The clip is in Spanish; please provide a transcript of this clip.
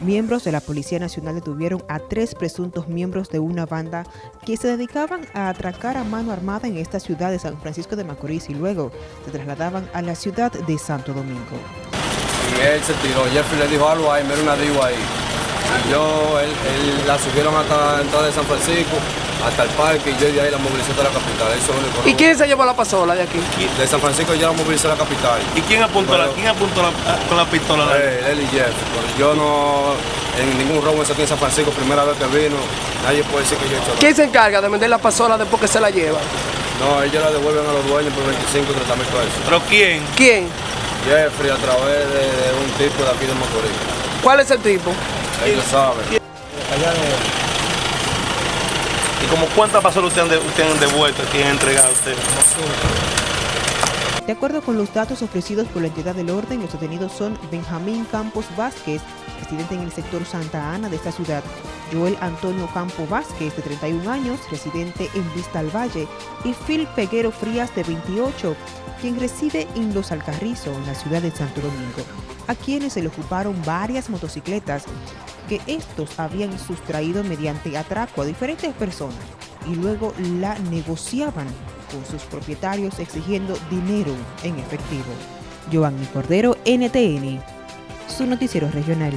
Miembros de la Policía Nacional detuvieron a tres presuntos miembros de una banda que se dedicaban a atracar a mano armada en esta ciudad de San Francisco de Macorís y luego se trasladaban a la ciudad de Santo Domingo. Y él se tiró, Jeffrey le dijo algo ahí, mira una diva ahí. Y yo, él, él la subieron hasta la entrada de San Francisco, hasta el parque, y yo de ahí la movilicé a la capital. Eso es lo único. ¿Y quién se llevó la pasola de aquí? De San Francisco ya la movilicé a la capital. ¿Y quién apuntó, la, quién apuntó la- con la pistola? Él, él y Jeff. Yo no, en ningún robo en San Francisco, primera vez que vino, nadie puede decir que yo he hecho nada. ¿Quién se encarga de vender la pasola después que se la lleva? No, ellos la devuelven a los dueños por 25 30 mil pesos. ¿Pero quién? ¿Quién? Jeffrey a través de, de un tipo de aquí de Macorís. ¿Cuál es el tipo? ¿Y como cuántas pasolas ustedes han, ustedes han devuelto, quién han entregado a ustedes? De acuerdo con los datos ofrecidos por la entidad del orden, los detenidos son Benjamín Campos Vázquez, residente en el sector Santa Ana de esta ciudad, Joel Antonio Campo Vázquez, de 31 años, residente en Vista al Valle, y Phil Peguero Frías, de 28, quien reside en Los Alcarrizos, en la ciudad de Santo Domingo, a quienes se le ocuparon varias motocicletas que estos habían sustraído mediante atraco a diferentes personas y luego la negociaban con sus propietarios exigiendo dinero en efectivo. Giovanni Cordero, NTN, su noticiero regional.